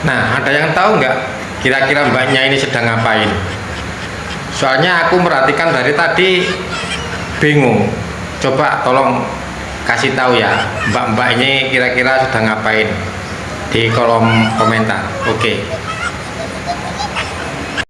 Nah, ada yang tahu nggak kira-kira mbaknya ini sedang ngapain? Soalnya aku merhatikan dari tadi bingung. Coba tolong kasih tahu ya, mbak-mbaknya kira-kira sedang ngapain di kolom komentar. Oke.